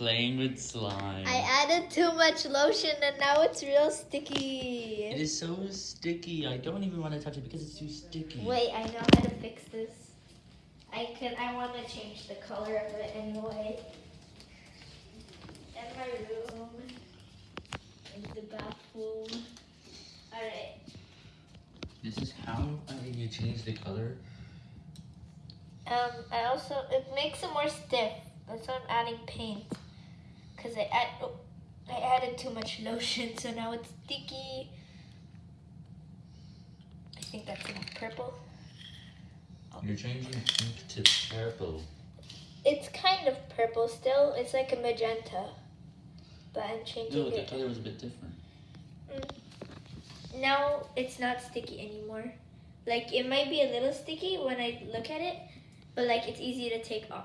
playing with slime. I added too much lotion and now it's real sticky. It is so sticky. I don't even want to touch it because it's too sticky. Wait, I know how to fix this. I can. I want to change the color of it anyway. In my room, in the bathroom. All right. This is how uh, you change the color. Um, I also it makes it more stiff. That's why I'm adding paint. Cause I add, oh, I added too much lotion, so now it's sticky. I think that's enough purple. You're changing pink to purple. It's kind of purple still. It's like a magenta, but I'm changing No, the it. color was a bit different. Mm. Now it's not sticky anymore. Like it might be a little sticky when I look at it, but like it's easy to take off.